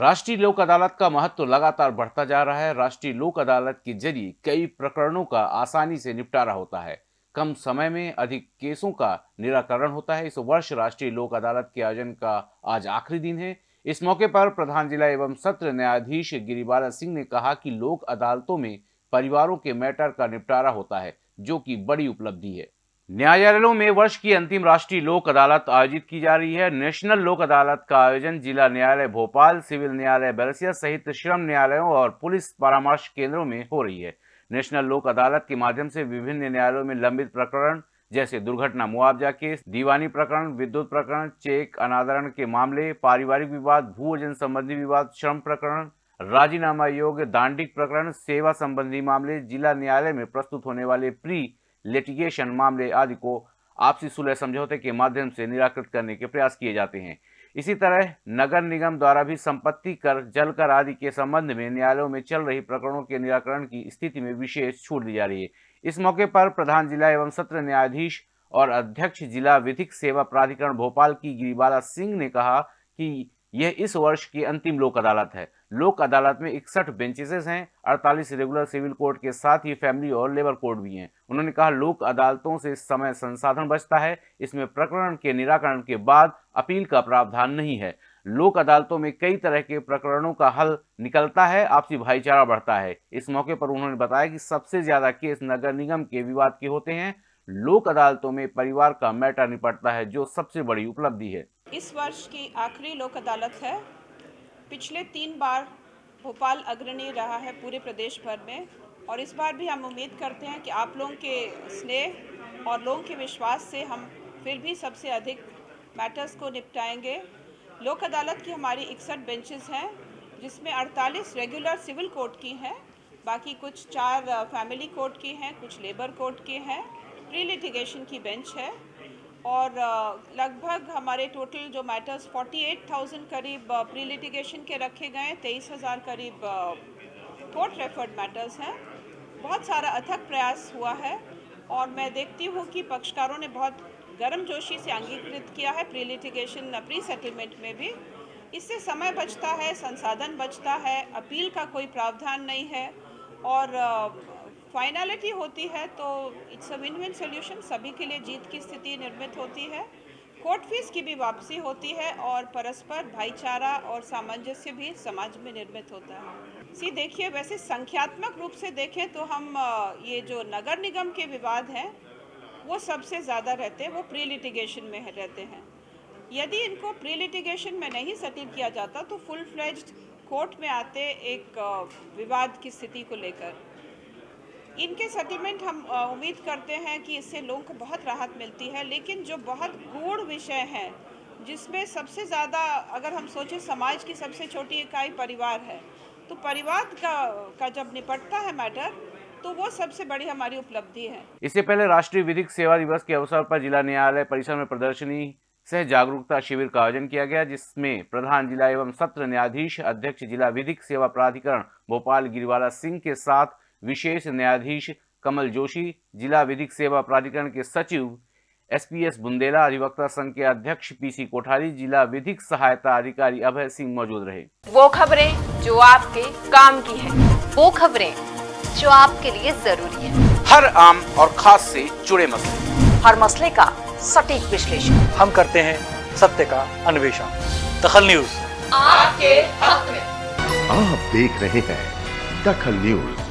राष्ट्रीय लोक अदालत का महत्व लगातार बढ़ता जा रहा है। राष्ट्रीय लोक अदालत के ज़रिए कई प्रकरणों का आसानी से निपटारा होता है। कम समय में अधिक केसों का निराकरण होता है। इस वर्ष राष्ट्रीय लोक अदालत के आयोजन का आज आखिरी दिन है। इस मौके पर प्रधान जिला एवं सत्र न्यायाधीश गिरिबाला सिंह ने कहा कि लोक अदालतों में परिवारों के मैटर का निपटारा होता है, जो कि बड़ी उपलब्धि है। न्यायालयों में वर्ष की अंतिम राष्ट्रीय लोक अदालत आयोजित की जा रही है। नेशनल लोक अदालत का आयोजन जिला न्यायालय भोपाल, सिविल न्यायालय बैरसिया सहित श्रम न्यायालयों और पुलिस परामर्श केंद्रों में हो रही है। नेशनल लोक अदालत के माध्यम से विभिन्न न्यायालयों में लंबित प्रकरण, जैसे दुर्घटना मुआवजा केस, दीवानी प्रकरण, विद्युत प्रकरण, चेक, अनादरण के मामले, पारिवारिक विवाद भू अर्जन संबंधी विवाद, श्रम प्रकरण, राजीनामा योग्य, दांडिक प्रकरण, सेवा संबंधी मामले, जिला न्यायालय में प्रस्तुत होने वाले प्री लिटिगेशन मामले आदि को आपसी सुलह समझौते के माध्यम से निराकृत करने के प्रयास किए जाते हैं। इसी तरह नगर निगम द्वारा भी संपत्ति कर, जल कर आदि के संबंध में न्यायालयों में चल रही प्रकरणों के निराकरण की स्थिति में विशेष छूट दी जा रही है। इस मौके पर प्रधान जिला एवं सत्र न्यायाधीश और अध्यक्ष जिला विधिक सेवा प्राधिकरण भोपाल की गिरिबाला सिंह ने कहा कि यह इस वर्ष की अंतिम लोक अदालत है। लोक अदालत में इकसठ बेंचेसेस हैं 48 रेगुलर सिविल कोर्ट के साथ ही फैमिली और लेबर कोर्ट भी हैं। उन्होंने कहा, लोक अदालतों से समय संसाधन बचता है, इसमें प्रकरण के निराकरण के बाद अपील का प्रावधान नहीं है। लोक अदालतों में कई तरह के प्रकरणों का हल निकलता है, आपसी भाईचारा बढ़ता है। इस मौके पर उन्होंने बताया कि सबसे ज़्यादा केस नगर निगम के विवाद के होते हैं। लोक अदालतों में परिवार का मैटर निपटता है, जो सबसे बड़ी उपलब्धि है। इस वर्ष की आखिरी लोक अदालत है। पिछले तीन बार भोपाल अग्रणी रहा है पूरे प्रदेश भर में और इस बार भी हम उम्मीद करते हैं कि आप लोगों के स्नेह और लोगों के विश्वास से हम फिर भी सबसे अधिक मैटर्स को निपटाएँगे। लोक अदालत की हमारी इकसठ बेंचेस हैं, जिसमें 48 रेगुलर सिविल कोर्ट की हैं, बाकी कुछ चार फैमिली कोर्ट की हैं, कुछ लेबर कोर्ट के हैं। प्री लिटिगेशन की बेंच है। और लगभग हमारे टोटल जो मैटर्स 48,000 करीब प्री लिटिगेशन के रखे गए तेईस हज़ार करीब कोर्ट रेफर्ड मैटर्स हैं। बहुत सारा अथक प्रयास हुआ है और मैं देखती हूँ कि पक्षकारों ने बहुत गर्म जोशी से अंगीकृत किया है प्री लिटिगेशन प्री सेटलमेंट में भी। इससे समय बचता है संसाधन बचता है अपील का कोई प्रावधान नहीं है और फाइनलिटी होती है तो it's a win win solution सभी के लिए जीत की स्थिति निर्मित होती है। कोर्ट फ़ीस की भी वापसी होती है और परस्पर भाईचारा और सामंजस्य भी समाज में निर्मित होता है। सी देखिए, वैसे संख्यात्मक रूप से देखें तो हम ये जो नगर निगम के विवाद हैं, वो सबसे ज़्यादा रहते हैं, वो प्री लिटिगेशन में रहते हैं। यदि इनको प्री लिटिगेशन में नहीं सेटल किया जाता तो फुल फ्लेज्ड कोर्ट में आते एक विवाद की स्थिति को लेकर। इनके सेटलमेंट हम उम्मीद करते हैं कि इससे लोगों को बहुत राहत मिलती है, लेकिन जो बहुत गूढ़ विषय हैं, जिसमें सबसे ज़्यादा अगर हम सोचें समाज की सबसे छोटी इकाई परिवार है तो परिवार का का जब निपटता है मैटर तो वो सबसे बड़ी हमारी उपलब्धि है। इससे पहले राष्ट्रीय विधिक सेवा दिवस के अवसर पर जिला न्यायालय परिसर में प्रदर्शनी सह जागरूकता शिविर का आयोजन किया गया, जिसमें प्रधान जिला एवं सत्र न्यायाधीश अध्यक्ष जिला विधिक सेवा प्राधिकरण भोपाल गिरिवाला सिंह के साथ विशेष न्यायाधीश कमल जोशी जिला विधिक सेवा प्राधिकरण के सचिव एसपीएस बुंदेला अधिवक्ता संघ के अध्यक्ष पीसी कोठारी जिला विधिक सहायता अधिकारी अभय सिंह मौजूद रहे। वो खबरें जो आपके काम की है। वो खबरें जो आपके लिए ज़रूरी है। हर आम और खास से जुड़े मसले। हर मसले का सटीक विश्लेषण। हम करते हैं सत्य का अन्वेषण। दखल न्यूज़। आपके हक में। आप देख रहे हैं दखल न्यूज़।